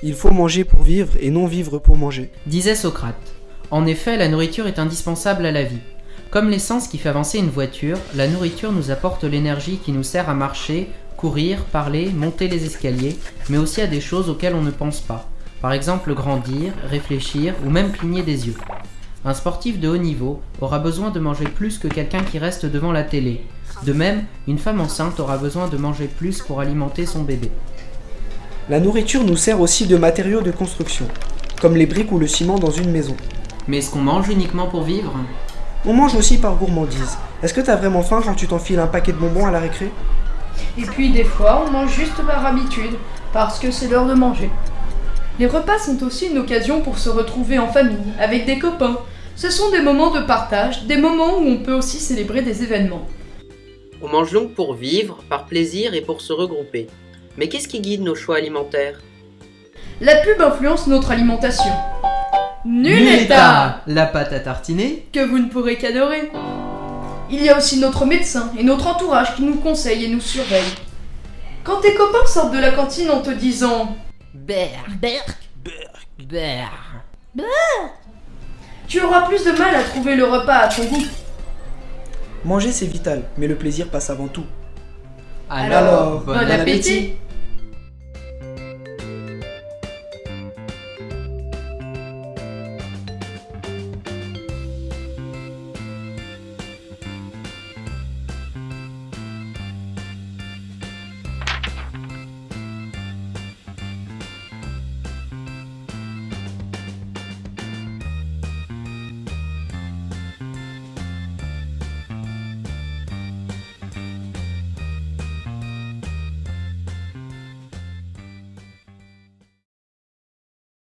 Il faut manger pour vivre et non vivre pour manger. Disait Socrate. En effet, la nourriture est indispensable à la vie. Comme l'essence qui fait avancer une voiture, la nourriture nous apporte l'énergie qui nous sert à marcher, courir, parler, monter les escaliers, mais aussi à des choses auxquelles on ne pense pas. Par exemple grandir, réfléchir ou même cligner des yeux. Un sportif de haut niveau aura besoin de manger plus que quelqu'un qui reste devant la télé. De même, une femme enceinte aura besoin de manger plus pour alimenter son bébé. La nourriture nous sert aussi de matériaux de construction, comme les briques ou le ciment dans une maison. Mais est-ce qu'on mange uniquement pour vivre? On mange aussi par gourmandise. Est-ce que t'as vraiment faim quand tu t'enfiles un paquet de bonbons à la récré? Et puis des fois, on mange juste par habitude, parce que c'est l'heure de manger. Les repas sont aussi une occasion pour se retrouver en famille, avec des copains. Ce sont des moments de partage, des moments où on peut aussi célébrer des événements. On mange donc pour vivre, par plaisir et pour se regrouper. Mais qu'est-ce qui guide nos choix alimentaires? La pub influence notre alimentation. Nuletta La pâte à tartiner Que vous ne pourrez qu'adorer. Il y a aussi notre médecin et notre entourage qui nous conseillent et nous surveillent. Quand tes copains sortent de la cantine en te disant Berk Berk Tu auras plus de mal à trouver le repas à ton goût. Manger c'est vital, mais le plaisir passe avant tout. Alors, bon appétit